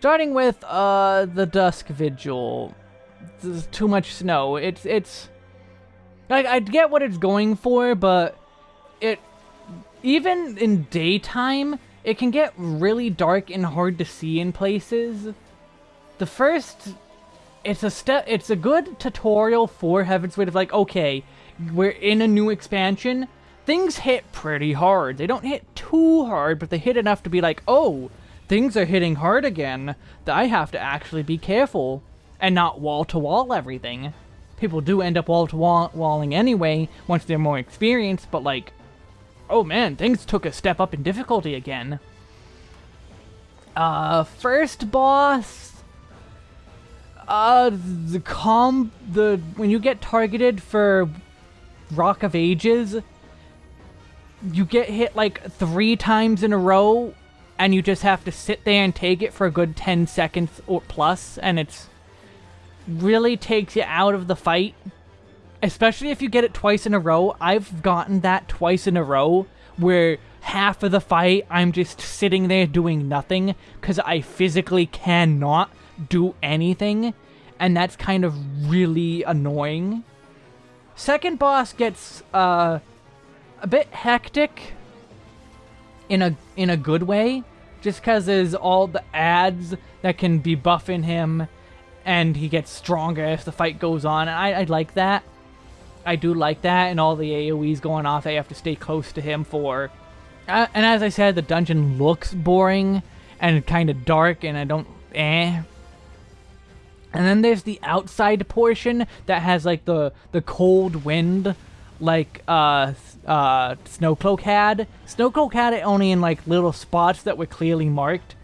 Starting with uh the Dusk Vigil. There's too much snow. It's it's like I get what it's going for, but it even in daytime, it can get really dark and hard to see in places. The first it's a step it's a good tutorial for Heaven's Heavensward of like, okay, we're in a new expansion. Things hit pretty hard. They don't hit too hard, but they hit enough to be like, oh, things are hitting hard again. That I have to actually be careful and not wall to wall everything. People do end up wall to wall walling anyway once they're more experienced, but like, oh man, things took a step up in difficulty again. Uh, first boss uh, the com the when you get targeted for Rock of Ages, you get hit like three times in a row, and you just have to sit there and take it for a good 10 seconds or plus, and it's really takes you out of the fight. Especially if you get it twice in a row. I've gotten that twice in a row, where half of the fight I'm just sitting there doing nothing, because I physically cannot do anything, and that's kind of really annoying. Second boss gets uh, a bit hectic in a in a good way, just because there's all the ads that can be buffing him, and he gets stronger as the fight goes on. And I, I like that. I do like that, and all the AoEs going off. I have to stay close to him for. Uh, and as I said, the dungeon looks boring and kind of dark, and I don't. Eh. And then there's the outside portion that has like the the cold wind like uh uh Snowcloak had. Snowcloak had it only in like little spots that were clearly marked.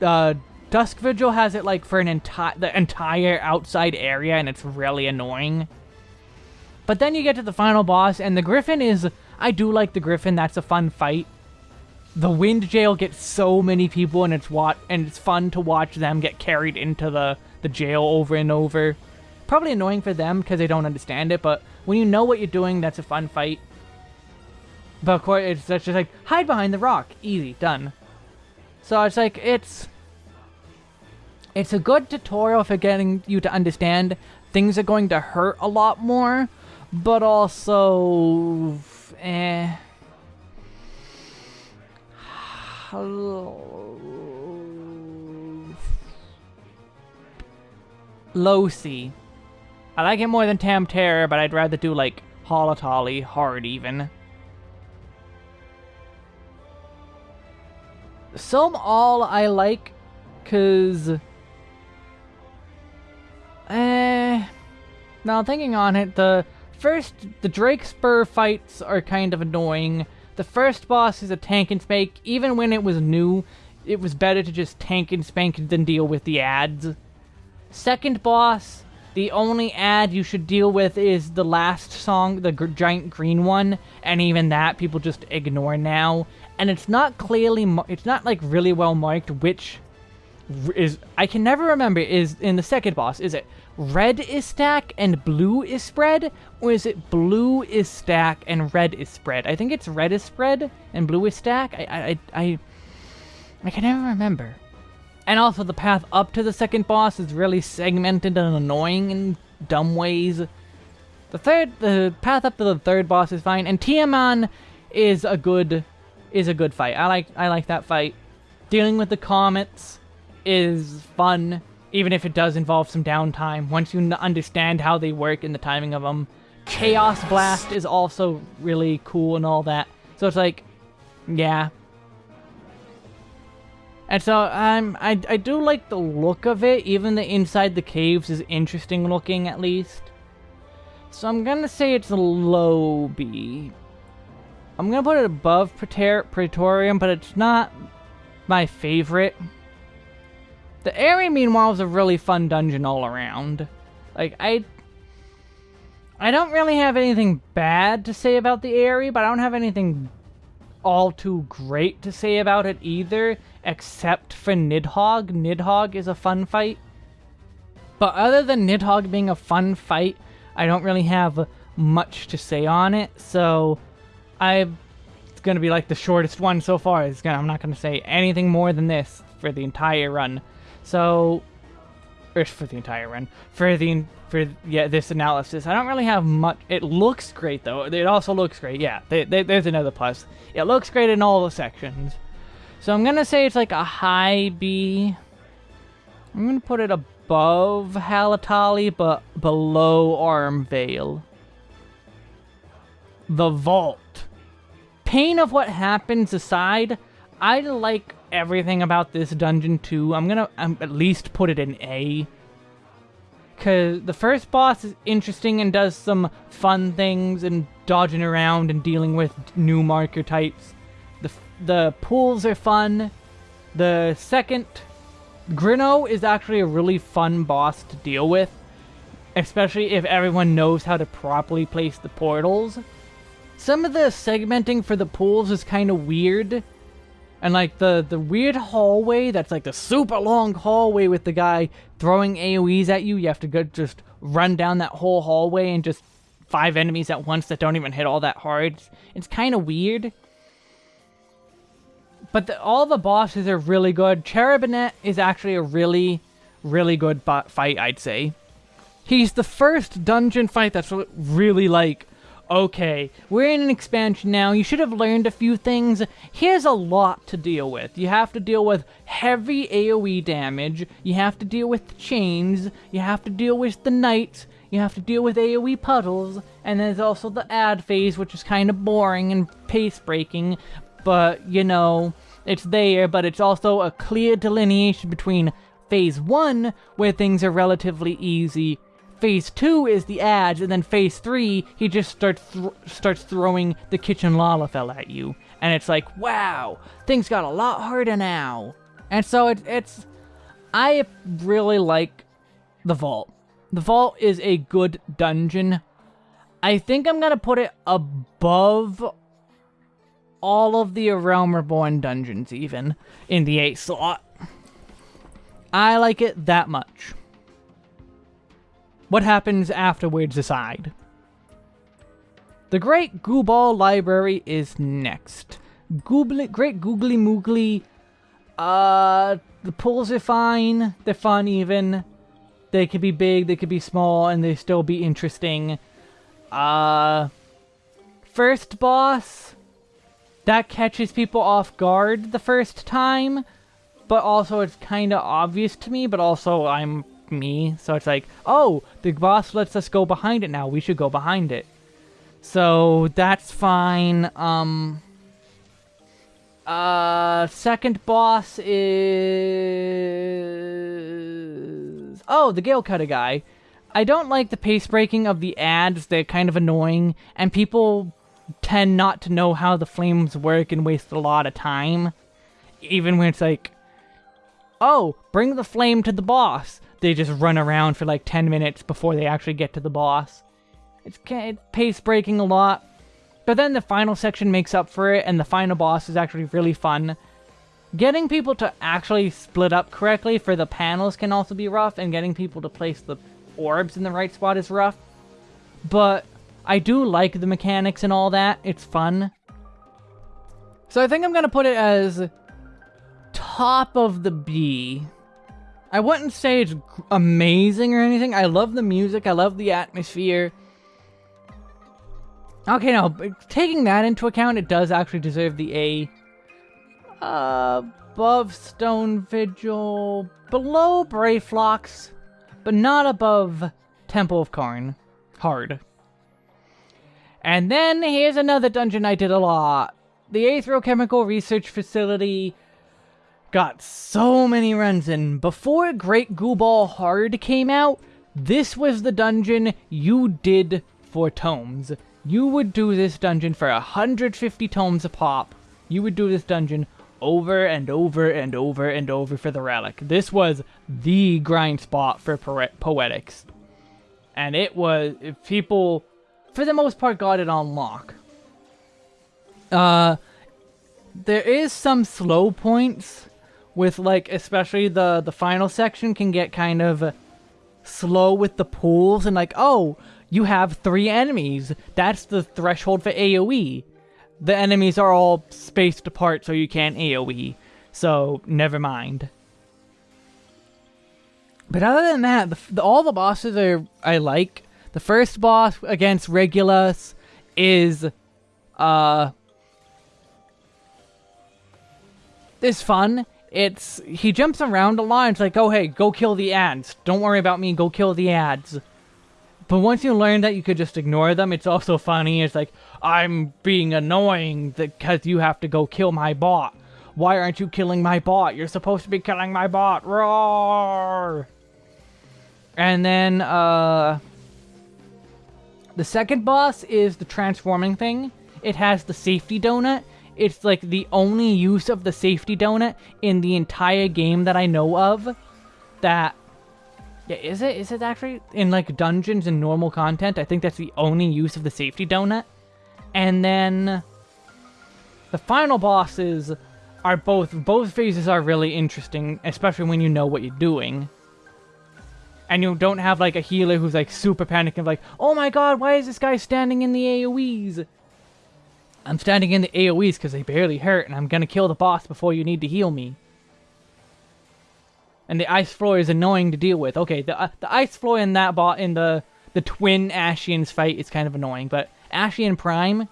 Uh Dusk Vigil has it like for an entire the entire outside area and it's really annoying. But then you get to the final boss and the Griffin is I do like the Griffin, that's a fun fight the wind jail gets so many people and it's what and it's fun to watch them get carried into the the jail over and over probably annoying for them because they don't understand it but when you know what you're doing that's a fun fight. But of course it's just like hide behind the rock. Easy done. So it's like it's it's a good tutorial for getting you to understand things are going to hurt a lot more but also eh Losi. I like it more than Tamtara, but I'd rather do like Halatali, hard even. Sohm Al I like, cause... Eh... Now thinking on it, the first, the Drake Spur fights are kind of annoying. The first boss is a tank and spank. Even when it was new, it was better to just tank and spank than deal with the ads. Second boss, the only ad you should deal with is the last song, the giant green one, and even that people just ignore now. And it's not clearly, it's not like really well marked which is, I can never remember, is in the second boss, is it red is stack and blue is spread? Or is it blue is stack and red is spread? I think it's red is spread and blue is stack. I, I, I, I can never remember. And also the path up to the second boss is really segmented and annoying in dumb ways. The third, the path up to the third boss is fine, and Tiamat is a good, is a good fight. I like, I like that fight. Dealing with the comets is fun even if it does involve some downtime, once you understand how they work and the timing of them. Chaos Blast is also really cool and all that. So it's like, yeah. And so um, I, I do like the look of it, even the inside the caves is interesting looking at least. So I'm gonna say it's a low B. I'm gonna put it above Praetorium, but it's not my favorite. The Aery, meanwhile, is a really fun dungeon all around. Like, I... I don't really have anything bad to say about the Aery, but I don't have anything all too great to say about it either, except for Nidhogg. Nidhogg is a fun fight. But other than Nidhogg being a fun fight, I don't really have much to say on it, so I it's gonna be like the shortest one so far. Gonna, I'm not gonna say anything more than this. for the entire run. So, or for the entire run, for the for yeah this analysis. I don't really have much. It looks great though. It also looks great. Yeah, they, they, there's another plus. It looks great in all the sections. So I'm gonna say it's like a high B. I'm gonna put it above Halatali, but below Arm Aurum Vale. The Vault. Pain of what happens aside, I like everything about this dungeon too. I'm gonna um, at least put it in A. Because the first boss is interesting and does some fun things and dodging around and dealing with new marker types. The, the pools are fun. The second, Grinnaux is actually a really fun boss to deal with. Especially if everyone knows how to properly place the portals. Some of the segmenting for the pools is kind of weird and like the the weird hallway that's like the super long hallway with the guy throwing AoEs at you. You have to go just run down that whole hallway and just five enemies at once that don't even hit all that hard. It's, it's kind of weird. But the, all the bosses are really good. Charabannet is actually a really, really good fight, I'd say. He's the first dungeon fight that's really like okay, we're in an expansion now, you should have learned a few things. Here's a lot to deal with. You have to deal with heavy AoE damage, you have to deal with the chains, you have to deal with the knights, you have to deal with AoE puddles, and there's also the ad phase, which is kind of boring and pace-breaking, but, you know, it's there, but it's also a clear delineation between Phase 1, where things are relatively easy, Phase 2 is the ads, and then Phase 3, he just starts th starts throwing the kitchen lalafell at you. And it's like, wow, things got a lot harder now. And so it, it's... I really like the Vault. The Vault is a good dungeon. I think I'm gonna put it above all of the Realm Reborn dungeons, even, in the 8 slot. I like it that much. What happens afterwards aside. The Great Gubal Library is next. Googly, Great Googly Moogly, uh, the pools are fine, they're fun even. They could be big, they could be small, and they still be interesting. Uh, first boss, that catches people off guard the first time, but also it's kind of obvious to me, but also I'm me. So it's like, oh, the boss lets us go behind it now. We should go behind it. So that's fine. Um. Uh, second boss is... Oh, the Gale Cutter guy. I don't like the pace breaking of the ads. They're kind of annoying. And people tend not to know how the flames work and waste a lot of time. Even when it's like, oh, bring the flame to the boss they just run around for like 10 minutes before they actually get to the boss. It's, it's pace breaking a lot. But then the final section makes up for it, and the final boss is actually really fun. Getting people to actually split up correctly for the panels can also be rough, and getting people to place the orbs in the right spot is rough. But I do like the mechanics and all that. It's fun. So I think I'm going to put it as top of the B I wouldn't say it's amazing or anything. I love the music. I love the atmosphere. Okay, now, taking that into account, it does actually deserve the A. Uh, above Stone Vigil, below Brayflox, but not above Temple of Qarn. Hard. And then here's another dungeon I did a lot. The Aetherochemical Research Facility got so many runs in. Before Great Gubal Hard came out, this was the dungeon you did for tomes. You would do this dungeon for 150 tomes a pop. You would do this dungeon over and over and over and over for the relic. This was the grind spot for poetics. And it was, people, for the most part, got it on lock. Uh, there is some slow points with like especially the the final section can get kind of slow with the pools and like oh you have three enemies that's the threshold for AoE the enemies are all spaced apart so you can't AoE So, never mind. But other than that, the, the, all the bosses are I like. The first boss against Regula is uh is fun. It's he jumps around a lot. It's like, oh hey, go kill the ads. Don't worry about me. Go kill the ads. But once you learn that you could just ignore them, it's also funny. It's like, I'm being annoying because you have to go kill my bot. Why aren't you killing my bot? You're supposed to be killing my bot. Roar! And then, uh... The second boss is the transforming thing. It has the safety donut. It's like the only use of the safety donut in the entire game that I know of. That yeah, is it? Is it actually in like dungeons and normal content? I think that's the only use of the safety donut. And then the final bosses are both both phases are really interesting, especially when you know what you're doing. And you don't have like a healer who's like super panicking like, "Oh my god, why is this guy standing in the AoEs?" I'm standing in the AoEs because they barely hurt and I'm gonna kill the boss before you need to heal me. And the ice floor is annoying to deal with. Okay, the uh, the ice floor in that bot in the the twin Ascians fight is kind of annoying, but Ascian Prime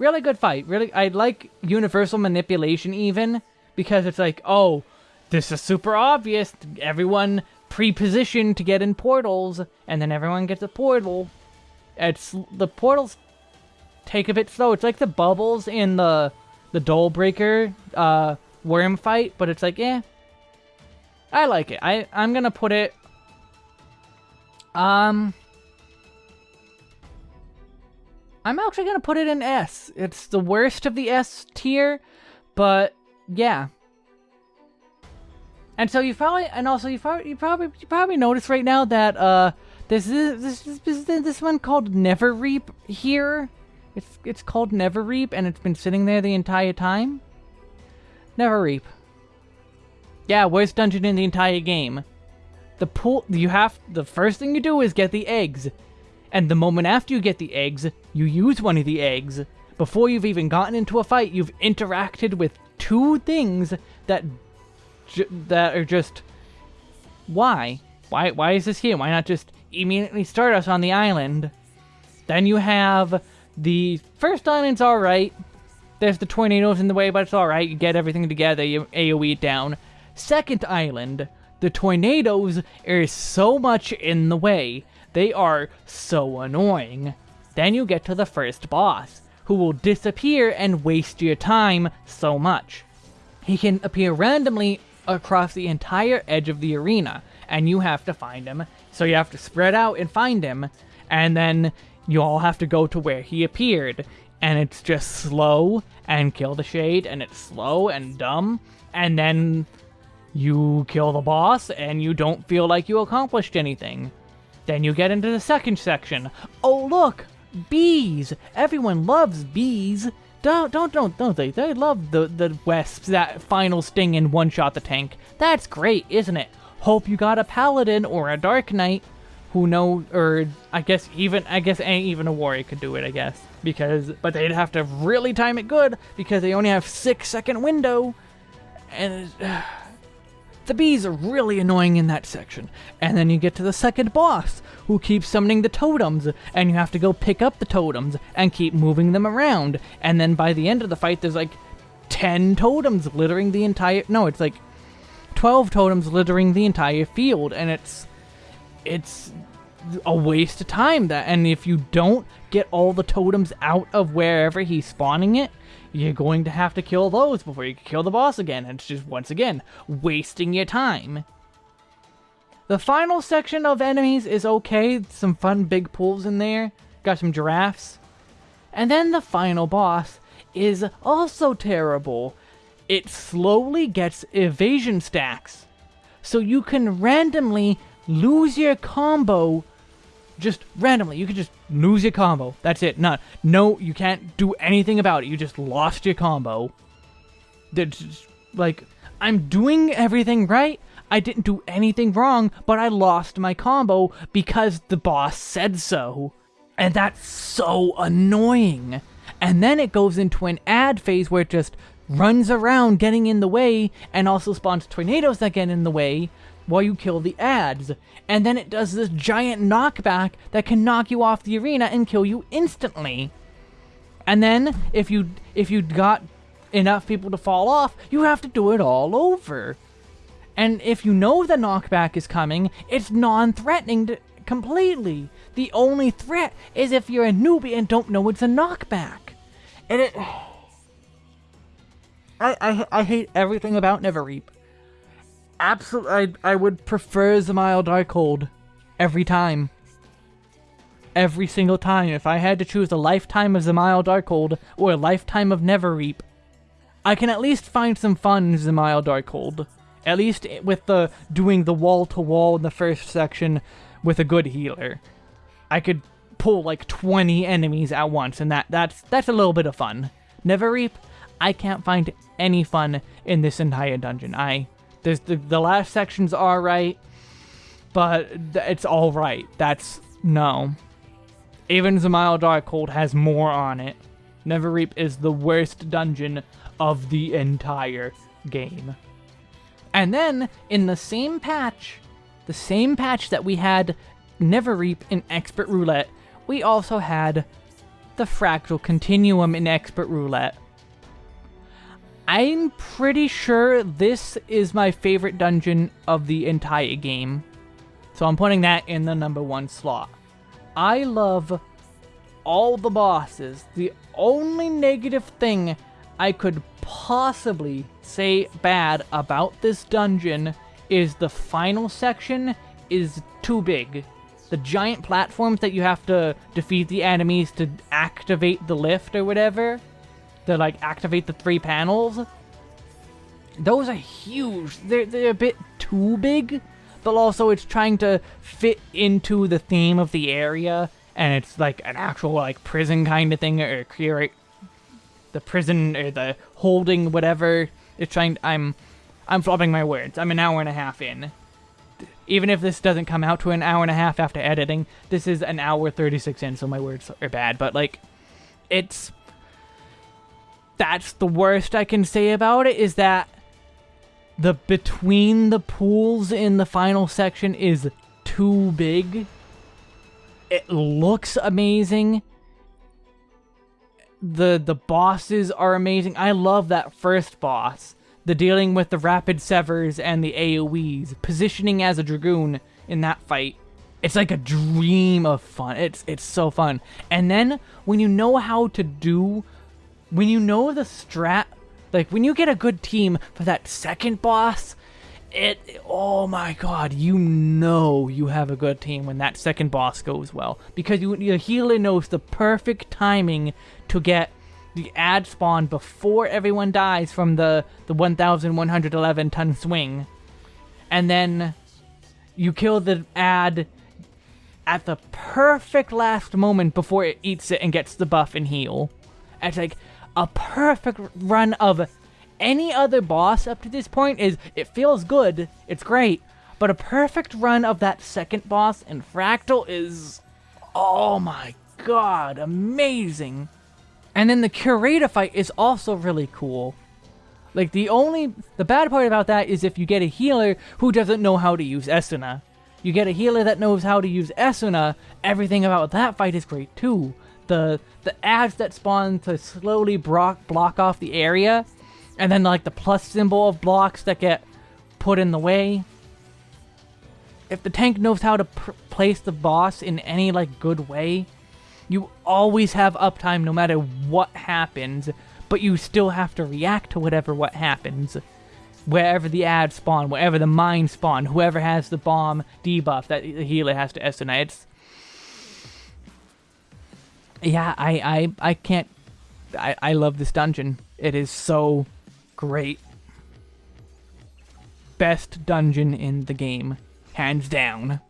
really good fight. Really, I like universal manipulation even because it's like, oh, this is super obvious. Everyone pre-positioned to get in portals, and then everyone gets a portal. It's the portals take a bit slow. It's like the bubbles in the the Dole Breaker uh, worm fight, but it's like, eh. I like it. I I'm gonna put it. Um. I'm actually gonna put it in S. It's the worst of the S tier, but yeah. And so you probably, and also you probably, you probably, you probably notice right now that uh, this is this this this one called Neverreap here. It's it's called Neverreap, and it's been sitting there the entire time. Neverreap. Yeah, worst dungeon in the entire game. The pool, you have, the first thing you do is get the eggs. And the moment after you get the eggs, you use one of the eggs. Before you've even gotten into a fight, you've interacted with two things that that are just why? Why why is this here? Why not just immediately start us on the island? Then you have the first island's alright. There's the tornadoes in the way, but it's alright. You get everything together, you AoE it down. Second island, the tornadoes are so much in the way they are so annoying. Then you get to the first boss, who will disappear and waste your time so much. He can appear randomly across the entire edge of the arena, and you have to find him. So you have to spread out and find him, and then you all have to go to where he appeared. And it's just slow and kill the shade, and it's slow and dumb, and then you kill the boss, and you don't feel like you accomplished anything. Then you get into the second section. Oh look, bees! Everyone loves bees. Don't don't don't don't they? They love the the wasps that final sting and one shot the tank. That's great, isn't it? Hope you got a paladin or a dark knight who know or I guess even I guess ain't even a warrior could do it. I guess because but they'd have to really time it good because they only have six second window and. Uh, the bees are really annoying in that section. And then you get to the second boss, who keeps summoning the totems, and you have to go pick up the totems and keep moving them around. And then by the end of the fight, there's like 10 totems littering the entire. No, it's like 12 totems littering the entire field, and it's. It's a waste of time that and if you don't get all the totems out of wherever he's spawning it you're going to have to kill those before you can kill the boss again. And it's just, once again, wasting your time. The final section of enemies is okay. Some fun big pulls in there. Got some giraffes. And then the final boss is also terrible. It slowly gets evasion stacks. So you can randomly lose your combo just randomly. You could just lose your combo. That's it. Not no, you can't do anything about it. You just lost your combo. Just, like I'm doing everything right. I didn't do anything wrong, but I lost my combo because the boss said so. And that's so annoying. And then it goes into an ad phase where it just runs around getting in the way and also spawns tornadoes that get in the way while you kill the ads. And then it does this giant knockback that can knock you off the arena and kill you instantly. And then if you if you got enough people to fall off, you have to do it all over. And if you know the knockback is coming, it's non-threatening completely. The only threat is if you're a newbie and don't know it's a knockback. And it... I, I, I hate everything about Neverreap. Absolutely, I, I would prefer Dzemael Darkhold every time. Every single time. If I had to choose a lifetime of Dzemael Darkhold or a lifetime of Neverreap, I can at least find some fun in Dzemael Darkhold. At least with the doing the wall-to-wall -wall in the first section with a good healer. I could pull like 20 enemies at once, and that that's that's a little bit of fun. Neverreap, I can't find any fun in this entire dungeon. I there's the the last sections are right, but it's all right. That's no. Even Dzemael Darkhold has more on it. Neverreap is the worst dungeon of the entire game. And then, in the same patch, the same patch that we had Neverreap in Expert Roulette, we also had the Fractal Continuum in Expert Roulette. I'm pretty sure this is my favorite dungeon of the entire game. So I'm putting that in the number one slot. I love all the bosses. The only negative thing I could possibly say bad about this dungeon is the final section is too big. The giant platforms that you have to defeat the enemies to activate the lift or whatever, to like activate the three panels, those are huge. They're, they're a bit too big, but also it's trying to fit into the theme of the area, and it's like an actual like prison kind of thing, or create the prison or the holding whatever It's trying I'm I'm flopping my words. I'm an hour and a half in. Even if this doesn't come out to an hour and a half after editing, this is an hour 36 in, so my words are bad, but like it's that's the worst I can say about it is that the between the pools in the final section is too big. It looks amazing the the bosses are amazing. I love that first boss. The dealing with the rapid severs and the AoEs, positioning as a dragoon in that fight. It's like a dream of fun. It's it's so fun. And then when you know how to do when you know the strat like when you get a good team for that second boss, it oh my god you know you have a good team when that second boss goes well. Because you, your healer knows the perfect timing to get the ad spawn before everyone dies from the the 1111 ton swing. And then you kill the ad at the perfect last moment before it eats it and gets the buff and heal. It's like a perfect run of any other boss up to this point is, it feels good, it's great, but a perfect run of that second boss in Fractal is, oh my god, amazing. And then the Curator fight is also really cool. Like, the only, the bad part about that is if you get a healer who doesn't know how to use Esuna. You get a healer that knows how to use Esuna, everything about that fight is great too. The the ads that spawn to slowly block, block off the area and then like the plus symbol of blocks that get put in the way. If the tank knows how to place the boss in any like good way, you always have uptime no matter what happens, but you still have to react to whatever what happens. Wherever the ads spawn, wherever the mine spawn, whoever has the bomb debuff that the healer has to estimate. It's, yeah, I, I, I can't, I, I love this dungeon. It is so Great. Best dungeon in the game. Hands down.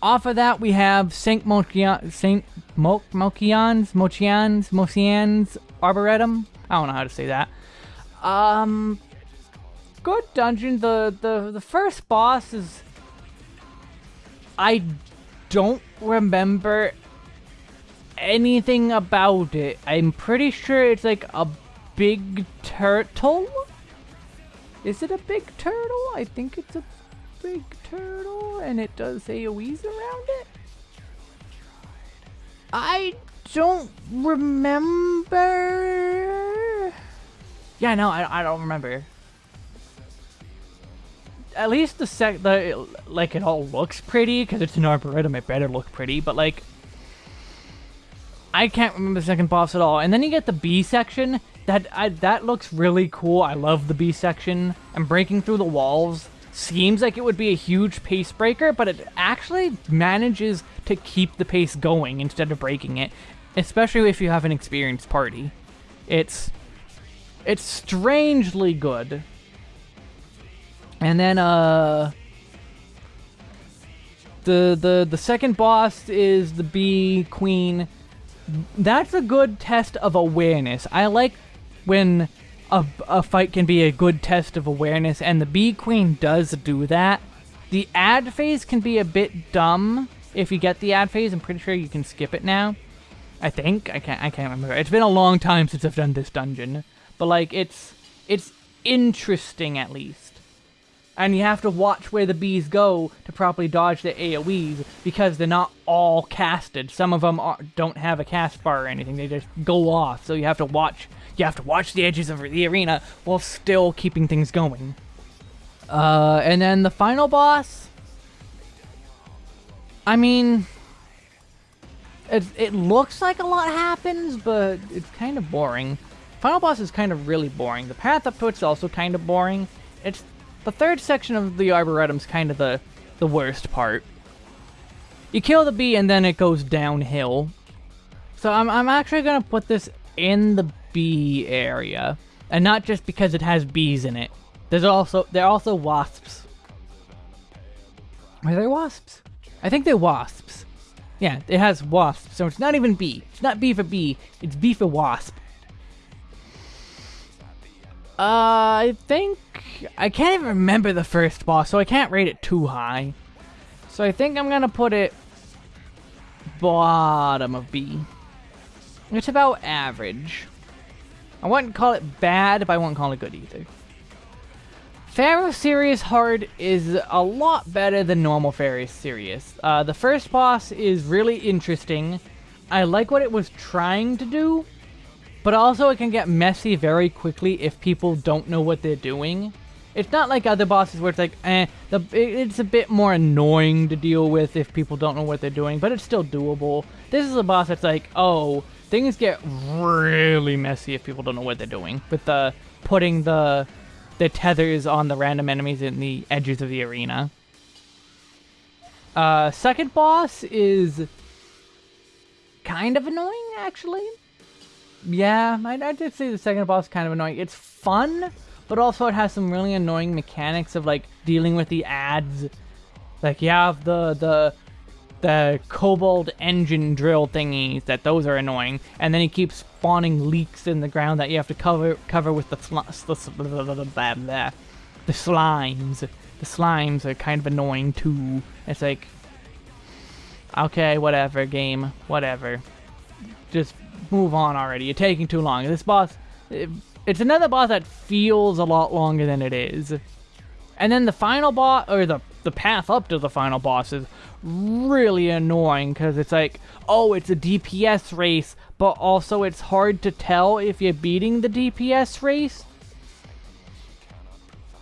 Off of that, we have Saint Mochian, Saint Mo Mochians, Mochians, Mocians Arboretum. I don't know how to say that. Um, good dungeon. The the the first boss is. I don't remember anything about it. I'm pretty sure it's like a big turtle. Is it a big turtle? I think it's a big turtle, and it does say a AoEs around it. I don't remember. Yeah, no, I, I don't remember. At least the sec, the like it all looks pretty because it's an arboretum. It better look pretty, but like, I can't remember the second boss at all. And then you get the B section. That I, that looks really cool. I love the B section. And breaking through the walls seems like it would be a huge pace breaker, but it actually manages to keep the pace going instead of breaking it, especially if you have an experienced party. It's it's strangely good. And then uh the the the second boss is the bee queen. That's a good test of awareness. I like when a, a fight can be a good test of awareness, and the Bee Queen does do that. The ad phase can be a bit dumb if you get the ad phase. I'm pretty sure you can skip it now. I think I can't. I can't remember. It's been a long time since I've done this dungeon, but like it's it's interesting at least. And you have to watch where the bees go to properly dodge the AoEs because they're not all casted. Some of them are, don't have a cast bar or anything. They just go off. So you have to watch you have to watch the edges of the arena while still keeping things going. Uh, and then the final boss. I mean, it, it looks like a lot happens, but it's kind of boring. Final boss is kind of really boring. The path up to it's also kind of boring. It's the third section of the Arboretum's kind of the the worst part. You kill the bee and then it goes downhill. So I'm I'm actually gonna put this in the bee area. And not just because it has bees in it. There's also, there are also wasps. Are they wasps? I think they're wasps. Yeah, it has wasps, so it's not even bee. It's not bee for bee, it's bee for wasp. Uh, I think... I can't even remember the first boss, so I can't rate it too high. So I think I'm gonna put it... bottom of B. It's about average. I wouldn't call it bad, but I wouldn't call it good either. Pharos Sirius Hard is a lot better than normal Pharos Sirius. Uh, the first boss is really interesting. I like what it was trying to do, but also it can get messy very quickly if people don't know what they're doing. It's not like other bosses where it's like, eh, the, it's a bit more annoying to deal with if people don't know what they're doing, but it's still doable. This is a boss that's like, oh, things get really messy if people don't know what they're doing with the putting the the tethers on the random enemies in the edges of the arena. Uh, second boss is kind of annoying, actually. Yeah, I, I did say the second boss kind of annoying. It's fun, but also it has some really annoying mechanics of like dealing with the ads. Like you have the the the cobalt engine drill thingies that those are annoying and then he keeps spawning leaks in the ground that you have to cover cover with the the, the, the slimes the slimes are kind of annoying too it's like okay whatever game whatever just move on already you're taking too long this boss it, it's another boss that feels a lot longer than it is and then the final boss or the the path up to the final boss is really annoying because it's like, oh, it's a DPS race, but also it's hard to tell if you're beating the DPS race.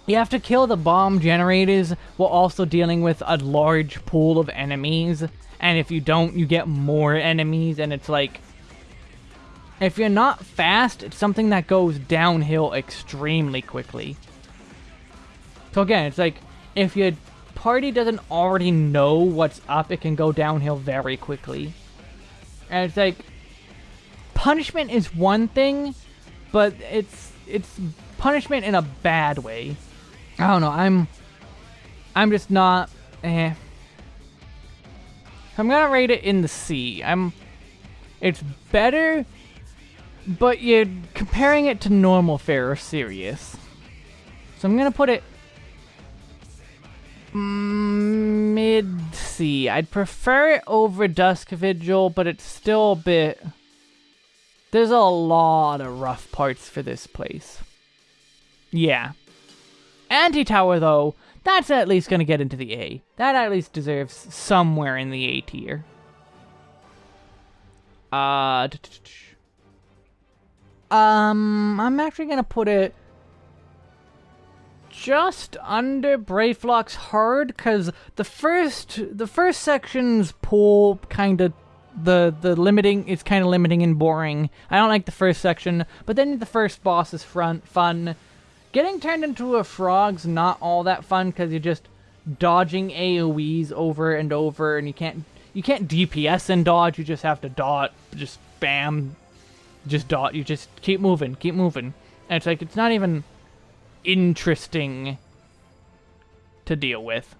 You have to kill the bomb generators while also dealing with a large pool of enemies. And if you don't, you get more enemies. And it's like, if you're not fast, it's something that goes downhill extremely quickly. So again, it's like, if your party doesn't already know what's up, it can go downhill very quickly. And it's like, punishment is one thing, but it's it's punishment in a bad way. I don't know. I'm I'm just not. Eh. I'm gonna rate it in the C. I'm. It's better, but you're comparing it to normal Pharos Sirius. So I'm gonna put it mid see. I'd prefer it over Dusk Vigil, but it's still a bit... There's a lot of rough parts for this place. Yeah. Anti-Tower, though, that's at least to get into the A. That at least deserves somewhere in the A tier. Uh... Um, I'm actually going to put it just under Brayflox hard because the first the first section's pool kind of the the limiting is kind of limiting and boring. I don't like the first section, but then the first boss is front fun. Getting turned into a frog's not all that fun because you're just dodging AOE's over and over, and you can't you can't DPS and dodge. You just have to dot, just just dot. You just keep moving, keep moving, and it's like it's not even interesting to deal with.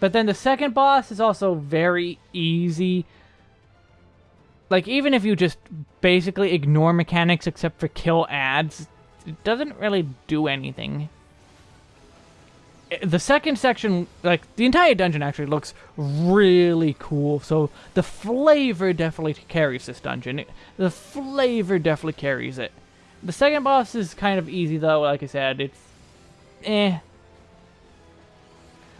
But then the second boss is also very easy. Like, even if you just basically ignore mechanics except for kill ads, it doesn't really do anything. The second section, like, the entire dungeon actually looks really cool, so the flavor definitely carries this dungeon. The flavor definitely carries it. The second boss is kind of easy though, like I said, it's eh.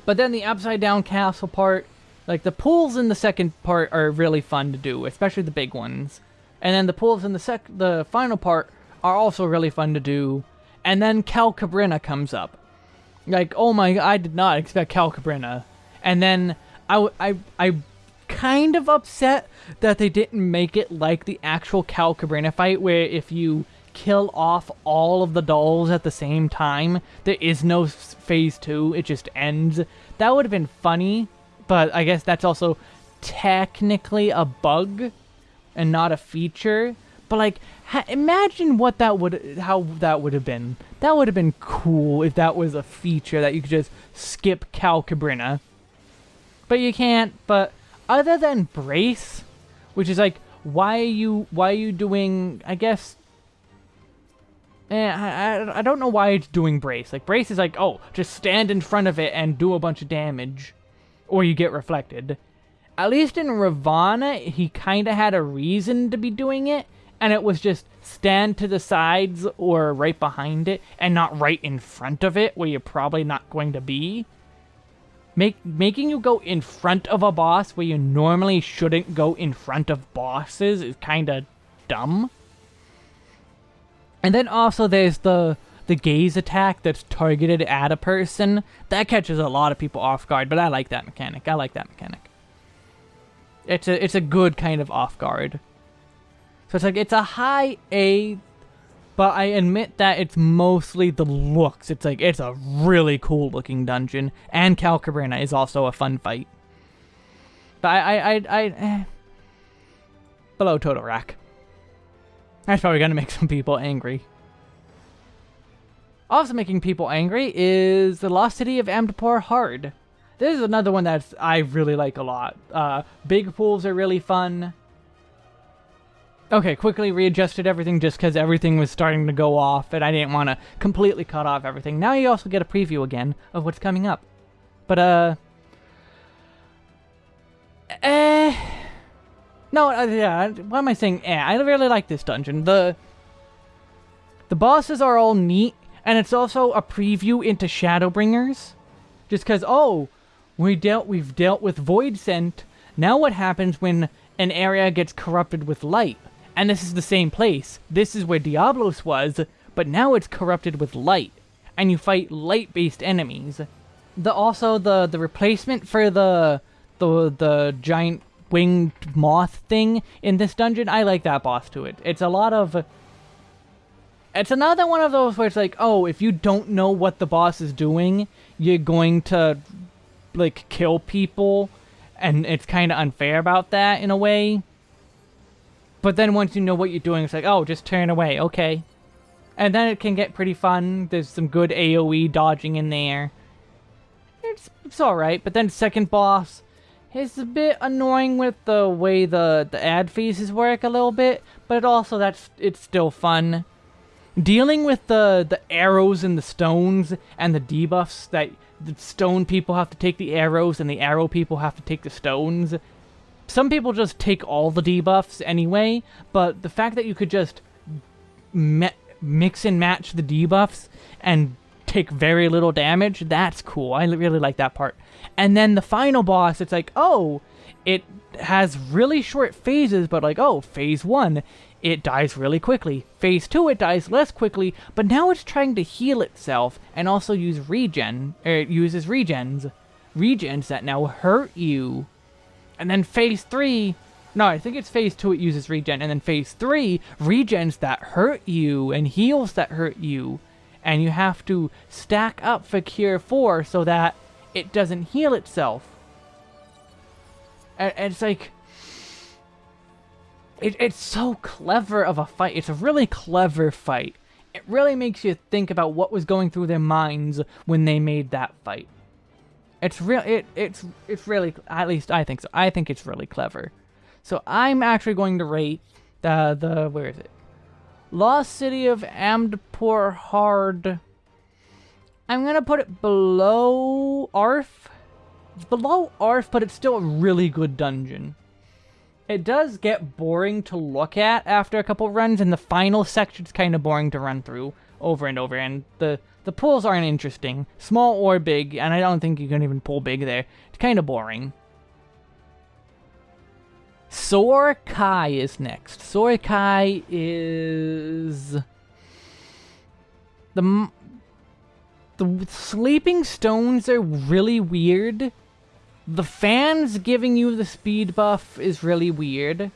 But then the upside down castle part, like the pools in the second part are really fun to do, especially the big ones. And then the pools in the sec the final part are also really fun to do. And then Calcabrina comes up. Like, oh my, I did not expect Calcabrina. And then I, I, I kind of upset that they didn't make it like the actual Calcabrina fight, where if you kill off all of the dolls at the same time. There is no phase two, it just ends. That would have been funny, but I guess that's also technically a bug and not a feature. But like, imagine what that would, how that would have been. That would have been cool if that was a feature that you could just skip Calcabrina. But you can't. But other than Brace, which is like, why are you, why are you doing? I guess Eh, I, I, I don't know why it's doing Brace. Like, Brace is like, oh, just stand in front of it and do a bunch of damage. Or you get reflected. At least in Ravana, he kind of had a reason to be doing it. And it was just stand to the sides or right behind it. And not right in front of it, where you're probably not going to be. Make, making you go in front of a boss where you normally shouldn't go in front of bosses is kind of dumb. And then also there's the the gaze attack that's targeted at a person. That catches a lot of people off guard, but I like that mechanic. I like that mechanic. It's a it's a good kind of off guard. So it's like it's a high A, but I admit that it's mostly the looks. It's like it's a really cool looking dungeon, and Calcabrina is also a fun fight. But I I I, I eh. below Toto-Rak. That's probably going to make some people angry. Also making people angry is the Lost City of Amdapor Hard. This is another one that I really like a lot. Uh, big pools are really fun. Okay, quickly readjusted everything just because everything was starting to go off and I didn't want to completely cut off everything. Now you also get a preview again of what's coming up. But, uh... Eh... No, uh, yeah, why am I saying eh? I really like this dungeon. The the bosses are all neat, and it's also a preview into Shadowbringers. Just because, oh, we dealt, we've dealt with Voidsent. Now what happens when an area gets corrupted with light? And this is the same place. This is where Diabolos was, but now it's corrupted with light. And you fight light-based enemies. The also the the replacement for the the the giant winged moth thing in this dungeon, I like that boss to it. It's a lot of... It's another one of those where it's like, oh, if you don't know what the boss is doing, you're going to, like, kill people, and it's kind of unfair about that in a way. But then once you know what you're doing, it's like, oh, just turn away, okay. And then it can get pretty fun. There's some good AoE dodging in there. It's, it's alright, but then second boss, it's a bit annoying with the way the, the ad phases work a little bit, but also that's it's still fun. dealing with the the arrows and the stones and the debuffs that the stone people have to take the arrows and the arrow people have to take the stones. Some people just take all the debuffs anyway, but the fact that you could just mix and match the debuffs and take very little damage, that's cool. I really like that part. And then the final boss, it's like, oh, it has really short phases, but like, oh, phase one, it dies really quickly. Phase 2, it dies less quickly, but now it's trying to heal itself and also use regen, er, it uses regens. Regens that now hurt you. And then Phase 3, no, I think it's Phase 2 it uses regen, and then Phase 3, regens that hurt you and heals that hurt you. And you have to stack up for Cure 4 so that it doesn't heal itself. And it's like it, it's so clever of a fight. It's a really clever fight. It really makes you think about what was going through their minds when they made that fight. It's real. It it's it's really at least I think so. I think it's really clever. So I'm actually going to rate the the where is it? Lost City of Amdapor Hard. I'm gonna put it below Arf. It's below Arf, but it's still a really good dungeon. It does get boring to look at after a couple runs, and the final section's kind of boring to run through over and over, and the, the pulls aren't interesting, small or big, and I don't think you can even pull big there. It's kind of boring. Kai is next. Kai is... The... The sleeping stones are really weird. The fans giving you the speed buff is really weird.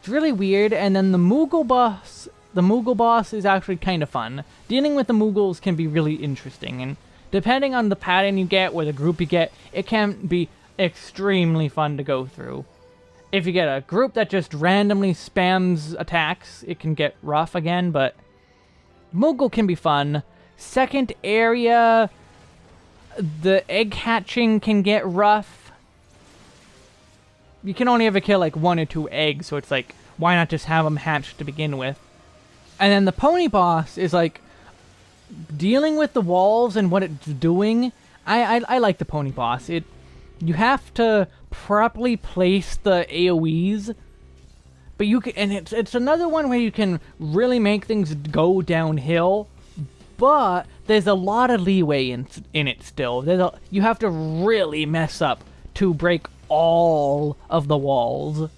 It's really weird, and then the Moogle boss, the Moogle boss is actually kind of fun. Dealing with the Moogles can be really interesting, and depending on the pattern you get or the group you get, it can be extremely fun to go through. If you get a group that just randomly spams attacks, it can get rough again, but Moogle can be fun. Second area, the egg hatching can get rough you can only ever kill like one or two eggs, so it's like, why not just have them hatched to begin with? And then the pony boss is like dealing with the walls and what it's doing. I, I, I like the pony boss. It you have to properly place the AOE's, but you can, and it's it's another one where you can really make things go downhill. But there's a lot of leeway in in it still. There's a, you have to really mess up to break all of the walls.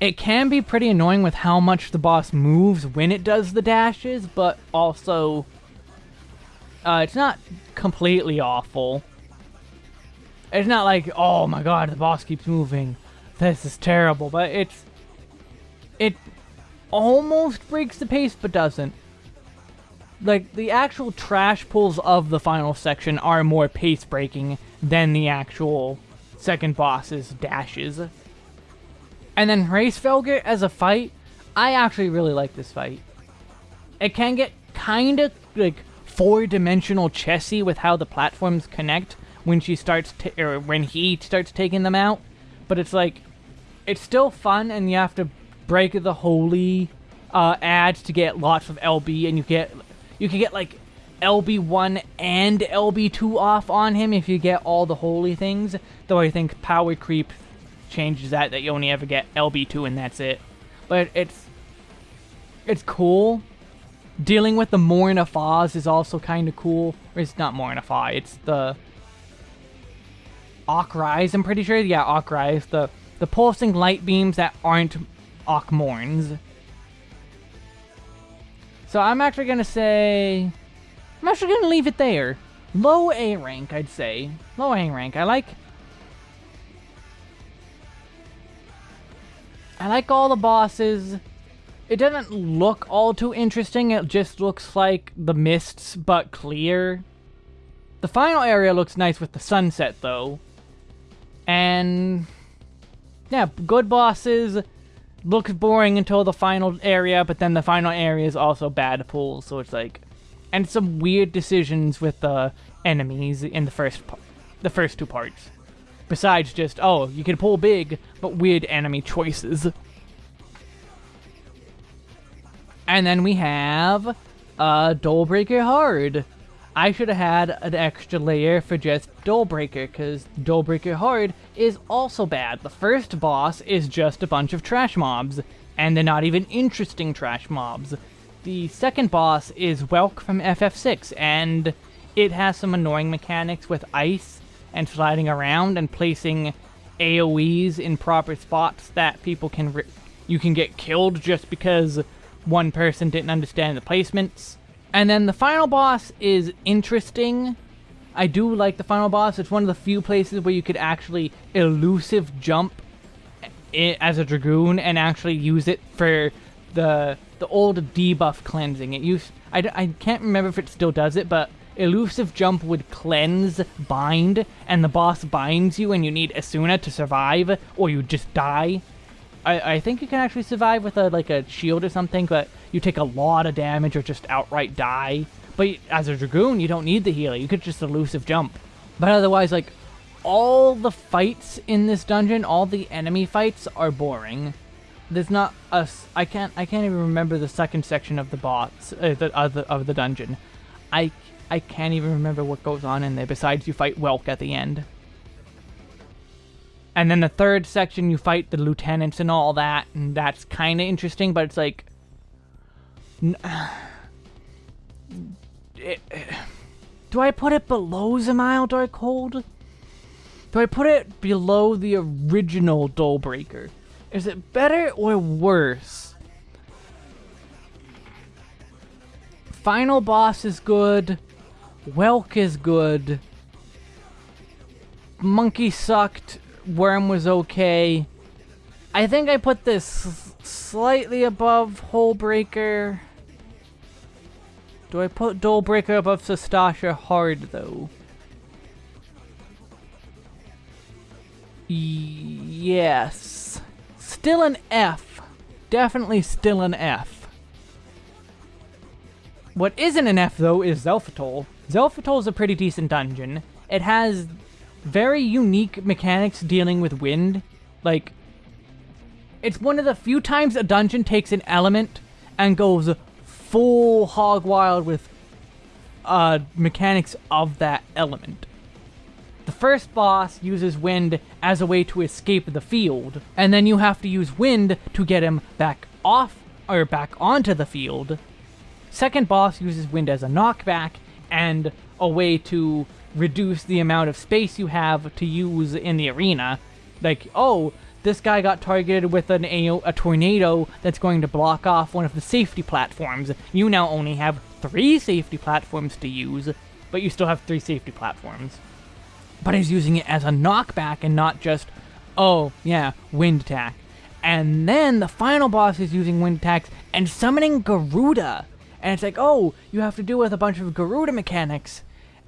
It can be pretty annoying with how much the boss moves when it does the dashes, but also uh, it's not completely awful. It's not like, oh my god, the boss keeps moving. This is terrible, but it's... It almost breaks the pace, but doesn't. Like, the actual trash pulls of the final section are more pace-breaking than the actual second boss's dashes. And then Hraesvelgr as a fight, I actually really like this fight. It can get kind of like four-dimensional chessy with how the platforms connect when she starts or when he starts taking them out, but it's like it's still fun and you have to break the holy uh, ads to get lots of LB and you get you can get like LB1 and LB2 off on him if you get all the holy things. Though I think Power Creep changes that, that you only ever get LB2 and that's it. But it's it's cool. Dealing with the Morn of is also kind of cool. It's not Morn of it's the Okrais, I'm pretty sure. Yeah, Okrais. The, the pulsing light beams that aren't Okmorns. So I'm actually going to say... I'm actually going to leave it there. Low A rank, I'd say. Low A rank. I like... I like all the bosses. It doesn't look all too interesting. It just looks like the mists, but clear. The final area looks nice with the sunset, though. And... Yeah, good bosses. Looks boring until the final area, but then the final area is also bad pulls, so it's like and some weird decisions with the enemies in the first part, the first two parts. Besides just, oh, you can pull big, but weird enemy choices. And then we have Uh, Breaker Hard. I should have had an extra layer for just Breaker, because Breaker Hard is also bad. The first boss is just a bunch of trash mobs, and they're not even interesting trash mobs. The second boss is Welk from FF6, and it has some annoying mechanics with ice and sliding around and placing AoEs in proper spots that people can you can get killed just because one person didn't understand the placements. And then the final boss is interesting. I do like the final boss. It's one of the few places where you could actually elusive jump as a Dragoon and actually use it for the the old debuff cleansing. It used I, I can't remember if it still does it, but elusive jump would cleanse bind, and the boss binds you and you need Esuna to survive, or you just die. I, I think you can actually survive with a like a shield or something, but you take a lot of damage or just outright die. But as a Dragoon, you don't need the healer. You could just elusive jump. But otherwise, like, all the fights in this dungeon, all the enemy fights are boring. There's not a... I can't, I can't even remember the second section of the boss, uh, the, of, the, of the dungeon. I, I can't even remember what goes on in there besides you fight Welk at the end. And then the third section, you fight the lieutenants and all that, and that's kind of interesting, but it's like... It, do I put it below Dzemael Darkhold? Do I put it below the original Breaker? Is it better or worse? Final boss is good. Welk is good. Monkey sucked. Worm was okay. I think I put this slightly above Hullbreaker. Do I put Breaker above Sastasha hard, though? Yes. Still an F. Definitely still an F. What isn't an F, though, is Xelphatol. Xelphatol is a pretty decent dungeon. It has very unique mechanics dealing with wind. Like, it's one of the few times a dungeon takes an element and goes full hog wild with uh, mechanics of that element. The first boss uses wind as a way to escape the field, and then you have to use wind to get him back off or back onto the field. Second boss uses wind as a knockback and a way to reduce the amount of space you have to use in the arena. Like, oh, this guy got targeted with an, a, a tornado that's going to block off one of the safety platforms. You now only have three safety platforms to use, but you still have three safety platforms. But he's using it as a knockback and not just, oh, yeah, wind attack. And then the final boss is using wind attacks and summoning Garuda. And it's like, oh, you have to deal with a bunch of Garuda mechanics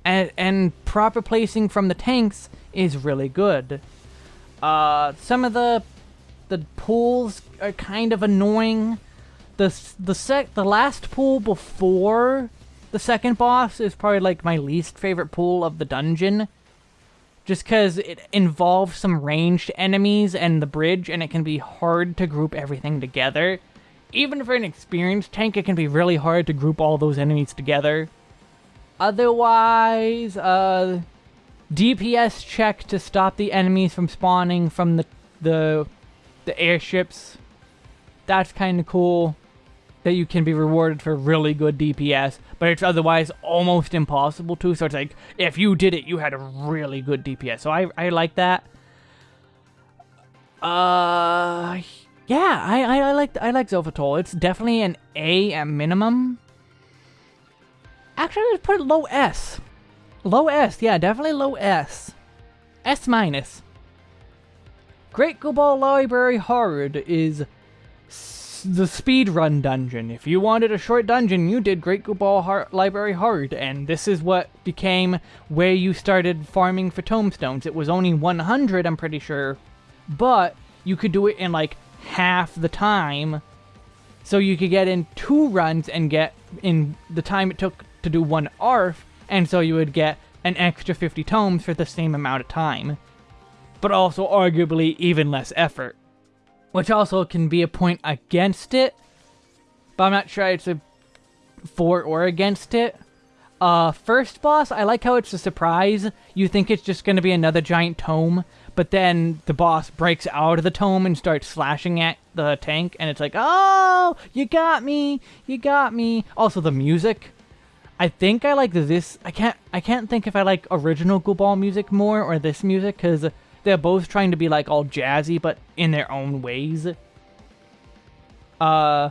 and, and proper placing from the tanks is really good. Uh, some of the the pools are kind of annoying. The the sec the last pool before the second boss is probably like my least favorite pool of the dungeon. Just because it involves some ranged enemies and the bridge, and it can be hard to group everything together. Even for an experienced tank, it can be really hard to group all those enemies together. Otherwise, uh, DPS check to stop the enemies from spawning from the the the airships. That's kind of cool that you can be rewarded for really good DPS, but it's otherwise almost impossible to. So it's like if you did it, you had a really good DPS. So I I like that. Uh, yeah, I I, I like I like Xelphatol. It's definitely an A at minimum. Actually, let's put it low S. Low S, yeah, definitely low S. S minus. Great Gubal Library Hard is the speedrun dungeon. If you wanted a short dungeon, you did Great Gubal Library Hard, and this is what became where you started farming for tombstones. It was only 100, I'm pretty sure, but you could do it in like half the time, so you could get in two runs and get in the time it took to do one ARF, and so you would get an extra 50 tomes for the same amount of time. But also arguably even less effort. Which also can be a point against it, but I'm not sure it's a... for or against it. Uh, first boss, I like how it's a surprise. You think it's just going to be another giant tome, but then the boss breaks out of the tome and starts slashing at the tank, and it's like, oh, you got me, you got me. Also, the music. I think I like this. I can't. I can't think if I like original Gubal music more or this music because they're both trying to be like all jazzy, but in their own ways. Uh,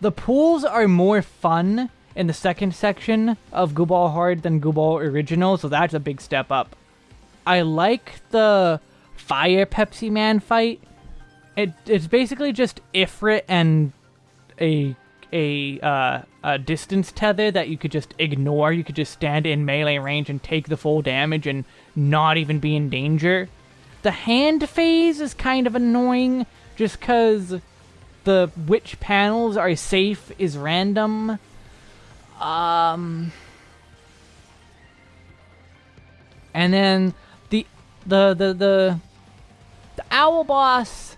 the pools are more fun in the second section of Gubal Hard than Gubal Original, so that's a big step up. I like the Fire Pepsi Man fight. It, it's basically just Ifrit and a a, uh, a distance tether that you could just ignore. You could just stand in melee range and take the full damage and not even be in danger. The hand phase is kind of annoying just because the which panels are safe is random. Um, and then the the the the owl boss.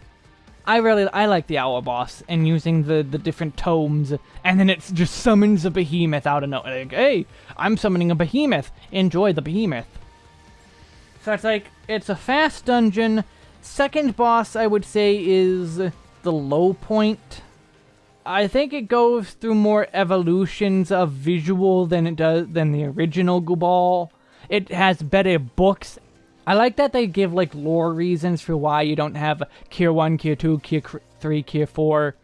I really I like the owl boss and using the the different tomes, and then it just summons a behemoth out of nowhere. Like, hey, I'm summoning a behemoth. Enjoy the behemoth. So it's like it's a fast dungeon. Second boss, I would say, is the low point. I think it goes through more evolutions of visual than it does than the original Gubal. It has better books. I like that they give like lore reasons for why you don't have Cure 1, Cure 2, Cure 3, Cure 4,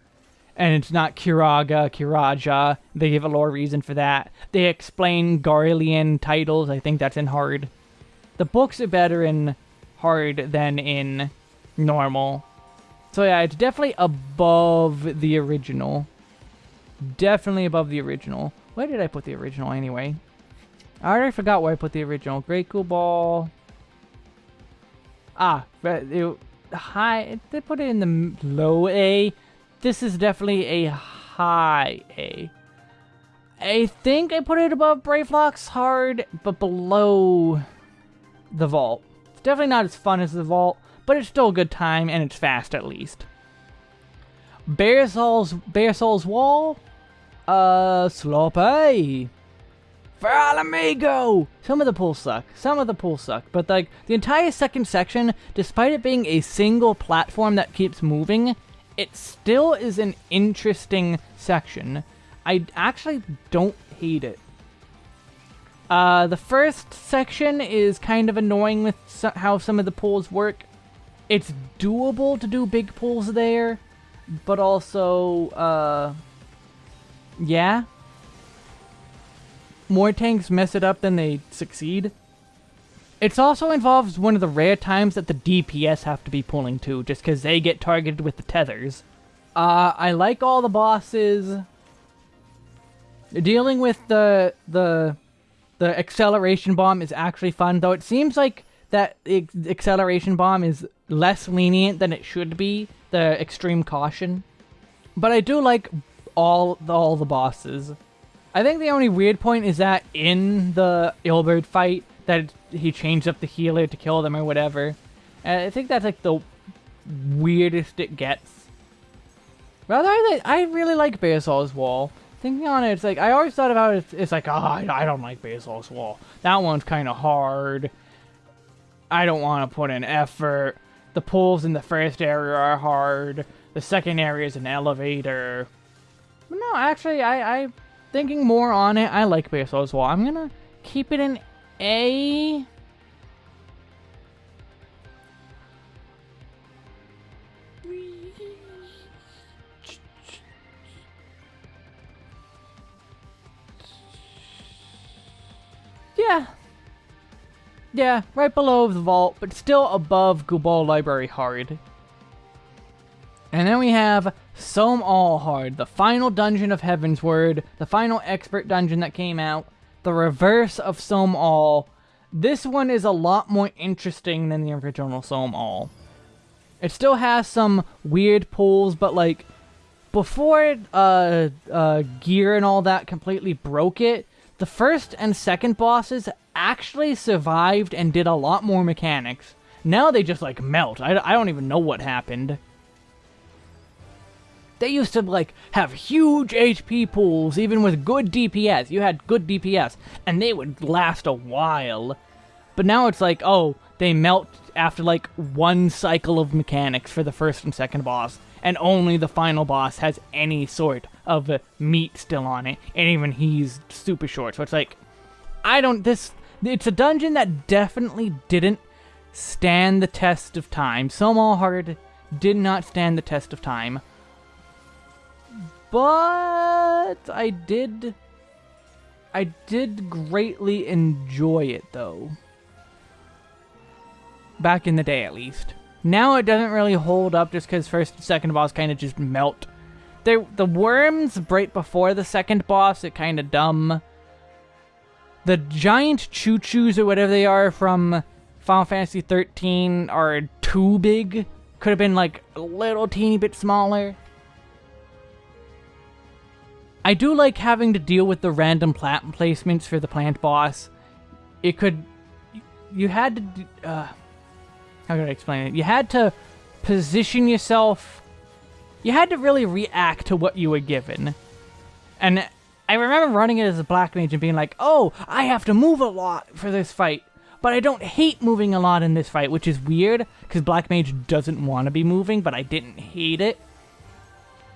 and it's not Curaga, Curaja. They give a lore reason for that. They explain Garlean titles. I think that's in hard. The books are better in hard than in normal. So yeah, it's definitely above the original. Definitely above the original. Where did I put the original anyway? I already forgot where I put the original. Great Gubal. Ah, high. They put it in the low A. This is definitely a high A. I think I put it above Brayflox hard, but below the Vault. It's definitely not as fun as the Vault, but it's still a good time and it's fast at least. Baelsar's, Bear Souls Wall, uh, Sloppy. For Ala Mhigo! Some of the pools suck. Some of the pools suck. But, like, the entire second section, despite it being a single platform that keeps moving, it still is an interesting section. I actually don't hate it. Uh, the first section is kind of annoying with how some of the pools work it's doable to do big pulls there, but also, uh, yeah. More tanks mess it up than they succeed. It also involves one of the rare times that the DPS have to be pulling too, just because they get targeted with the tethers. Uh, I like all the bosses. Dealing with the the the acceleration bomb is actually fun, though it seems like that acceleration bomb is less lenient than it should be, the extreme caution. But I do like all all the bosses. I think the only weird point is that in the Ilberd fight, that he changed up the healer to kill them or whatever. And I think that's like the weirdest it gets. Rather, I, I really like Baelsar's Wall. Thinking on it, it's like, I always thought about it, it's like, oh, I, I don't like Baelsar's Wall. That one's kind of hard. I don't want to put in effort. The pulls in the first area are hard. The second area is an elevator. But no, actually, I, I thinking more on it. I like Basel as well. I'm gonna keep it in A. Yeah, yeah, right below the vault, but still above Gubal Library Hard. And then we have Sohm Al Hard, the final dungeon of Heavensward, the final expert dungeon that came out, the reverse of Sohm Al. This one is a lot more interesting than the original Sohm Al. It still has some weird pulls, but like, before uh, uh, gear and all that completely broke it, the first and second bosses actually survived and did a lot more mechanics. Now they just, like, melt. I, I don't even know what happened. They used to like have huge HP pools, even with good DPS. You had good DPS, and they would last a while. But now it's like, oh, they melt after like one cycle of mechanics for the first and second boss, and only the final boss has any sort of meat still on it, and even he's super short. So it's like, I don't, this, it's a dungeon that definitely didn't stand the test of time. Sohm Al Heart did not stand the test of time. But I did I did greatly enjoy it though. Back in the day at least. Now it doesn't really hold up just because first and second boss kind of just melt. They, the worms right before the second boss, it kind of dumb. The giant choo-choos or whatever they are from Final Fantasy 13 are too big. Could have been like a little teeny bit smaller. I do like having to deal with the random plant placements for the plant boss. It could... You had to... Uh, how can I explain it? You had to position yourself... You had to really react to what you were given. And I remember running it as a black mage and being like, oh, I have to move a lot for this fight. But I don't hate moving a lot in this fight, which is weird, because black mage doesn't want to be moving, but I didn't hate it.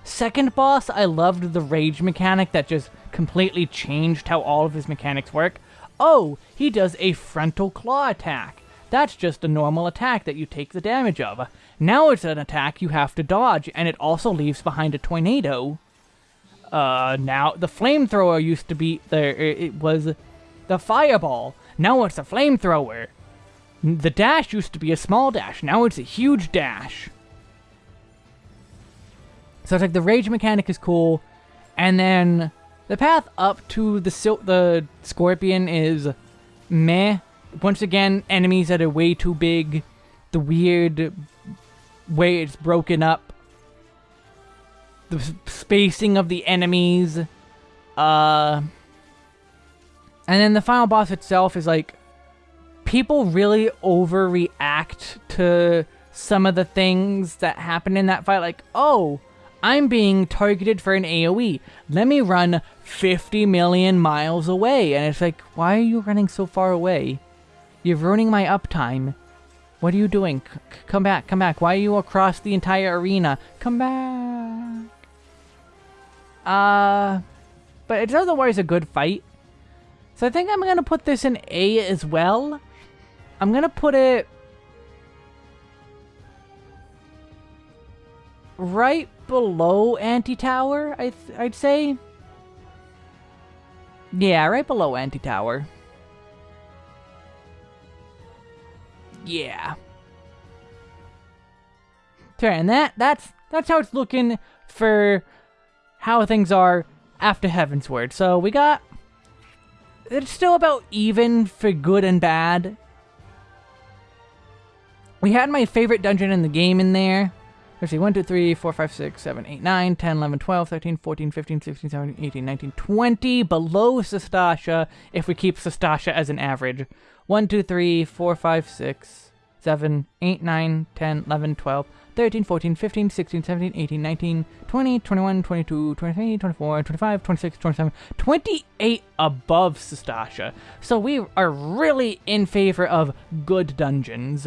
Second boss, I loved the rage mechanic that just completely changed how all of his mechanics work. Oh, he does a frontal claw attack. That's just a normal attack that you take the damage of. Now it's an attack you have to dodge, and it also leaves behind a tornado. Uh, now, the flamethrower used to be, there. it was the fireball. Now it's a flamethrower. The dash used to be a small dash, now it's a huge dash. So it's like the rage mechanic is cool, and then the path up to the sil the scorpion is meh. Once again, enemies that are way too big, the weird way it's broken up, the spacing of the enemies, uh, and then the final boss itself is like people really overreact to some of the things that happen in that fight. Like, oh, I'm being targeted for an AoE. Let me run 50 million miles away. And it's like, why are you running so far away? You're ruining my uptime. What are you doing? C come back, come back. Why are you across the entire arena? Come back. Uh, but it's otherwise a good fight. So I think I'm going to put this in A as well. I'm going to put it right below Antitower, I I'd say. Yeah, right below Antitower. Yeah. So, and that that's that's how it's looking for how things are after Heaven's Heavensward. So we got it's still about even for good and bad. We had my favorite dungeon in the game in there. Let's see, 1, 2, 3, 4, 5, 6, 7, 8, 9, 10, 11, 12, 13, 14, 15, 16, 17, 18, 19, 20 below Sastasha if we keep Sastasha as an average. 1, 2, 3, 4, 5, 6, 7, 8, 9, 10, 11, 12, 13, 14, 15, 16, 17, 18, 19, 20, 21, 22, 23, 24, 25, 26, 27, 28 above Sastasha. So we are really in favor of good dungeons.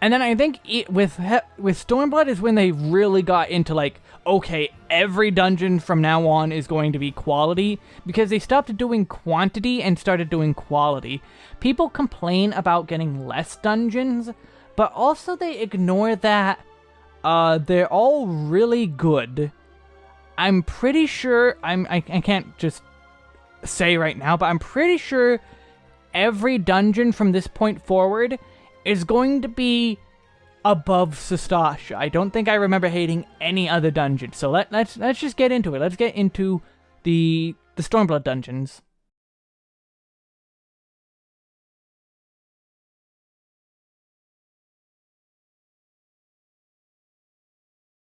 And then I think it, with with Stormblood is when they really got into like, okay, every dungeon from now on is going to be quality because they stopped doing quantity and started doing quality. People complain about getting less dungeons, but also they ignore that uh, they're all really good. I'm pretty sure, I'm, I, I can't just say right now, but I'm pretty sure every dungeon from this point forward is going to be above Sastasha. I don't think I remember hating any other dungeon. So let, let's let's just get into it. Let's get into the the Stormblood dungeons.